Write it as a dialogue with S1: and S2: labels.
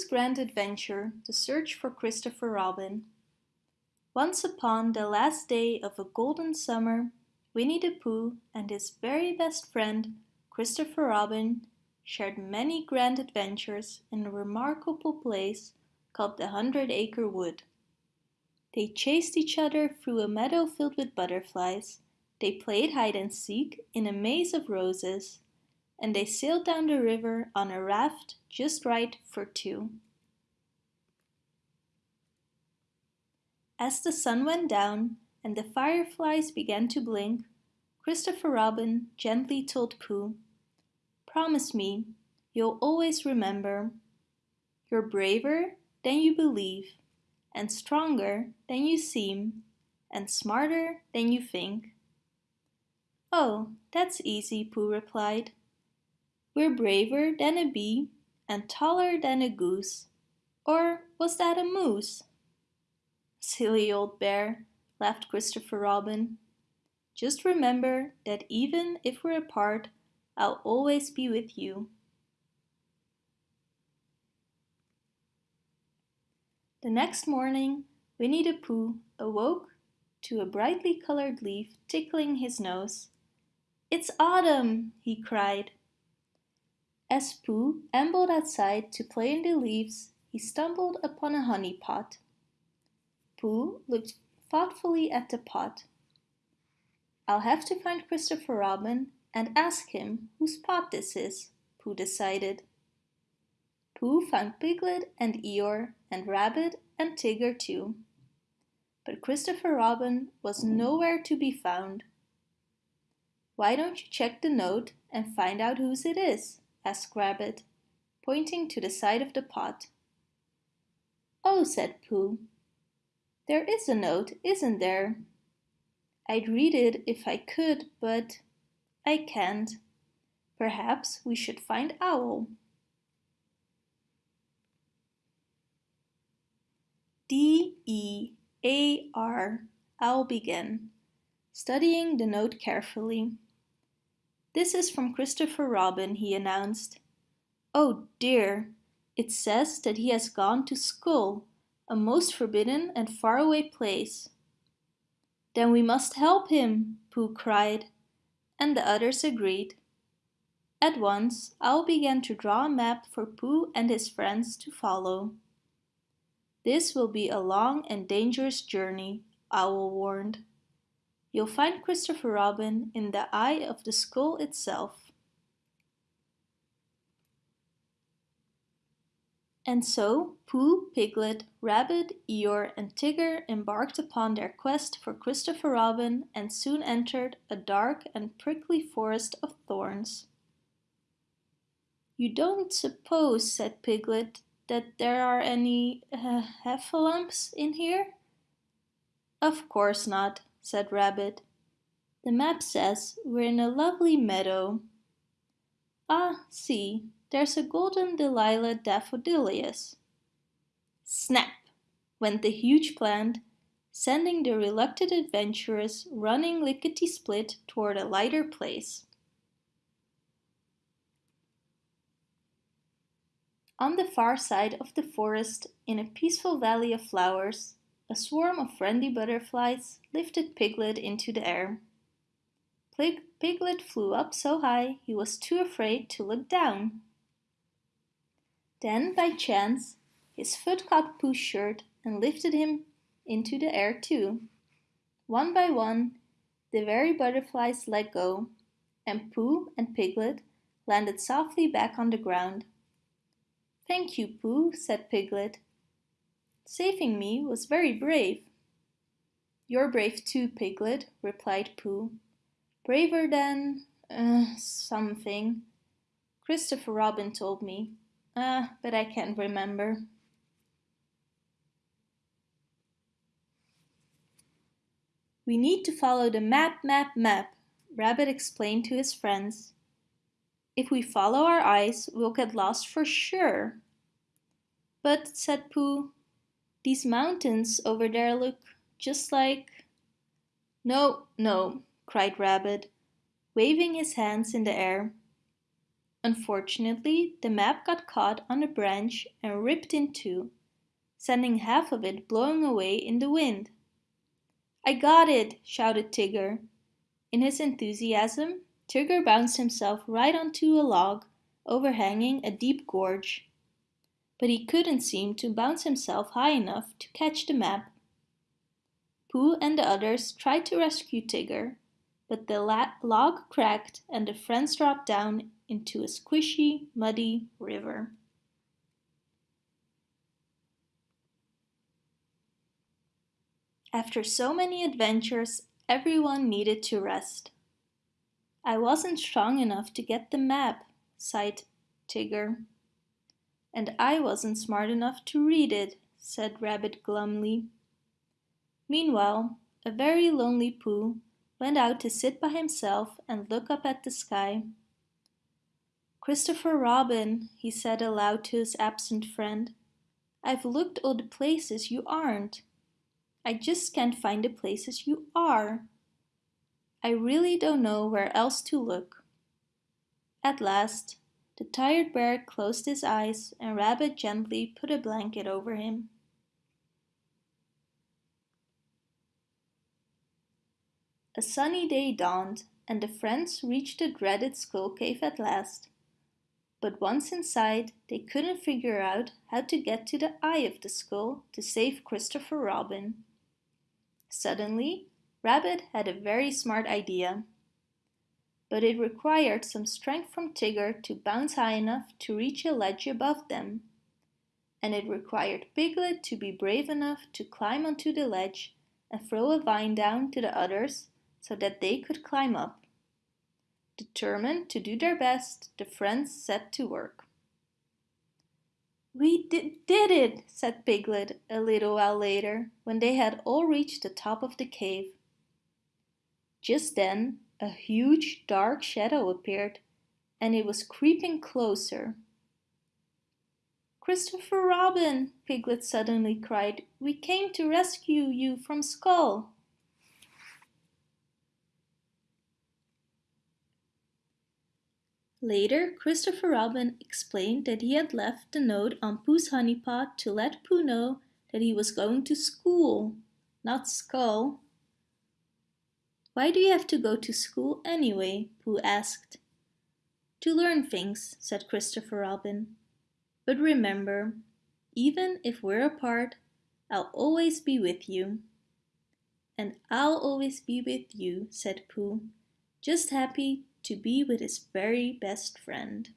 S1: Pooh's Grand Adventure, The Search for Christopher Robin. Once upon the last day of a golden summer, Winnie the Pooh and his very best friend, Christopher Robin, shared many grand adventures in a remarkable place called the Hundred Acre Wood. They chased each other through a meadow filled with butterflies, they played hide and seek in a maze of roses, and they sailed down the river on a raft just right for two. As the sun went down and the fireflies began to blink, Christopher Robin gently told Pooh, Promise me, you'll always remember. You're braver than you believe, and stronger than you seem, and smarter than you think. Oh, that's easy, Pooh replied. We're braver than a bee and taller than a goose. Or was that a moose? Silly old bear, laughed Christopher Robin. Just remember that even if we're apart, I'll always be with you. The next morning, Winnie the Pooh awoke to a brightly colored leaf tickling his nose. It's autumn, he cried. As Pooh ambled outside to play in the leaves, he stumbled upon a honey pot. Pooh looked thoughtfully at the pot. I'll have to find Christopher Robin and ask him whose pot this is, Pooh decided. Pooh found Piglet and Eeyore and Rabbit and Tigger too. But Christopher Robin was nowhere to be found. Why don't you check the note and find out whose it is? Asked Rabbit, pointing to the side of the pot. Oh, said Pooh. There is a note, isn't there? I'd read it if I could, but I can't. Perhaps we should find Owl. D-E-A-R, Owl began, studying the note carefully. This is from Christopher Robin, he announced. Oh dear, it says that he has gone to school, a most forbidden and faraway place. Then we must help him, Pooh cried, and the others agreed. At once, Owl began to draw a map for Pooh and his friends to follow. This will be a long and dangerous journey, Owl warned. You'll find Christopher Robin in the eye of the skull itself. And so Pooh, Piglet, Rabbit, Eeyore and Tigger embarked upon their quest for Christopher Robin and soon entered a dark and prickly forest of thorns. You don't suppose, said Piglet, that there are any uh, heffalumps in here? Of course not, said Rabbit. The map says we're in a lovely meadow. Ah, see, there's a golden Delilah daffodilias. Snap! went the huge plant, sending the reluctant adventurers running lickety-split toward a lighter place. On the far side of the forest, in a peaceful valley of flowers, a swarm of friendly butterflies lifted Piglet into the air. Piglet flew up so high he was too afraid to look down. Then, by chance, his foot caught Pooh's shirt and lifted him into the air too. One by one, the very butterflies let go, and Pooh and Piglet landed softly back on the ground. Thank you, Pooh, said Piglet. Saving me was very brave. You're brave too, Piglet, replied Pooh. Braver than... Uh, something. Christopher Robin told me. Ah, uh, but I can't remember. We need to follow the map, map, map, Rabbit explained to his friends. If we follow our eyes, we'll get lost for sure. But, said Pooh, these mountains over there look just like... No, no, cried Rabbit, waving his hands in the air. Unfortunately, the map got caught on a branch and ripped in two, sending half of it blowing away in the wind. I got it, shouted Tigger. In his enthusiasm, Tigger bounced himself right onto a log overhanging a deep gorge. But he couldn't seem to bounce himself high enough to catch the map. Pooh and the others tried to rescue Tigger, but the log cracked and the friends dropped down into a squishy, muddy river. After so many adventures, everyone needed to rest. I wasn't strong enough to get the map, sighed Tigger. And I wasn't smart enough to read it, said Rabbit glumly. Meanwhile, a very lonely Pooh went out to sit by himself and look up at the sky. Christopher Robin, he said aloud to his absent friend, I've looked all the places you aren't. I just can't find the places you are. I really don't know where else to look. At last, the tired bear closed his eyes and Rabbit gently put a blanket over him. A sunny day dawned and the friends reached the dreaded skull cave at last. But once inside, they couldn't figure out how to get to the eye of the skull to save Christopher Robin. Suddenly, Rabbit had a very smart idea. But it required some strength from Tigger to bounce high enough to reach a ledge above them. And it required Piglet to be brave enough to climb onto the ledge and throw a vine down to the others so that they could climb up. Determined to do their best, the friends set to work. We did, did it, said Piglet a little while later, when they had all reached the top of the cave. Just then, a huge dark shadow appeared, and it was creeping closer. Christopher Robin, Piglet suddenly cried, we came to rescue you from Skull. Later, Christopher Robin explained that he had left the note on Pooh's honeypot to let Pooh know that he was going to school, not Skull. Why do you have to go to school anyway? Pooh asked. To learn things, said Christopher Robin. But remember, even if we're apart, I'll always be with you. And I'll always be with you, said Pooh, just happy to be with his very best friend.